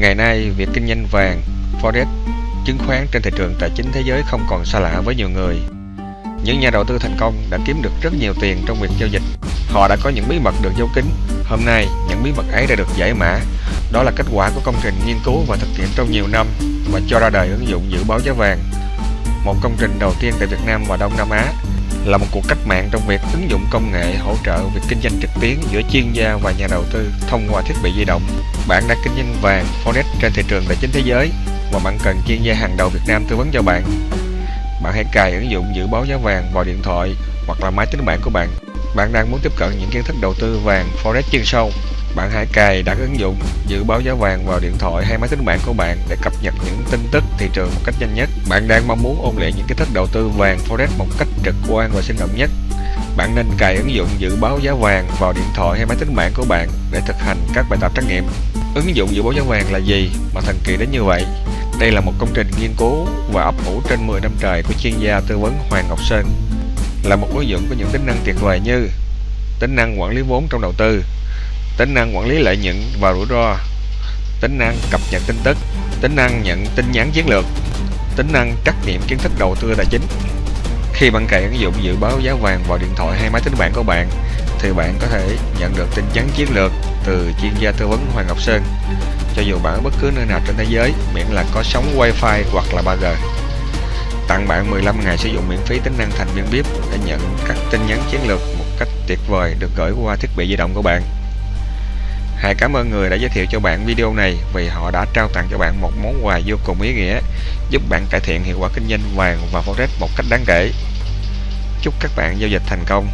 Ngày nay, việc kinh doanh vàng, forex, chứng khoán trên thị trường tài chính thế giới không còn xa lạ với nhiều người. Những nhà đầu tư thành công đã kiếm được rất nhiều tiền trong việc giao dịch. Họ đã có những bí mật được giấu kín. Hôm nay, những bí mật ấy đã được giải mã. Đó là kết quả của công trình nghiên cứu và thực hiện trong nhiều năm và cho ra đời ứng dụng dự báo giá vàng. Một công trình đầu tiên tại Việt Nam và Đông Nam Á là một cuộc cách mạng trong việc ứng dụng công nghệ hỗ trợ việc kinh doanh trực tuyến giữa chuyên gia và nhà đầu tư thông qua thiết bị di động. Bạn đang kinh doanh vàng, forex trên thị trường tài chính thế giới và bạn cần chuyên gia hàng đầu Việt Nam tư vấn cho bạn. Bạn hãy cài ứng dụng dự báo giá vàng vào điện thoại hoặc là máy tính bảng của bạn. Bạn đang muốn tiếp cận những kiến thức đầu tư vàng, forex chuyên sâu. Bạn hãy cài đặt ứng dụng dự báo giá vàng vào điện thoại hay máy tính bảng của bạn để cập nhật những tin tức thị trường một cách nhanh nhất. Bạn đang mong muốn ôn luyện những kiến thức đầu tư vàng forex một cách trực quan và sinh động nhất. Bạn nên cài ứng dụng dự báo giá vàng vào điện thoại hay máy tính bảng của bạn để thực hành các bài tập trắc nghiệm. Ứng dụng dự báo giá vàng là gì mà thần kỳ đến như vậy? Đây là một công trình nghiên cứu và ấp ủ trên 10 năm trời của chuyên gia tư vấn Hoàng Ngọc Sơn. Là một ứng dụng có những tính năng tuyệt vời như tính năng quản lý vốn trong đầu tư, tính năng quản lý lợi nhuận và rủi ro, tính năng cập nhật tin tức, tính năng nhận tin nhắn chiến lược, tính năng trắc nghiệm kiến thức đầu tư tài chính. Khi bạn cài ứng dụng dự báo giá vàng vào điện thoại hay máy tính bảng của bạn, thì bạn có thể nhận được tin nhắn chiến lược từ chuyên gia tư vấn Hoàng Ngọc Sơn. Cho dù bạn ở bất cứ nơi nào trên thế giới miễn là có sóng wifi hoặc là 3G tặng bạn 15 ngày sử dụng miễn phí tính năng thành viên VIP để nhận các tin nhắn chiến lược một cách tuyệt vời được gửi qua thiết bị di động của bạn. Hãy cảm ơn người đã giới thiệu cho bạn video này vì họ đã trao tặng cho bạn một món quà vô cùng ý nghĩa, giúp bạn cải thiện hiệu quả kinh doanh vàng và forex một cách đáng kể. Chúc các bạn giao dịch thành công.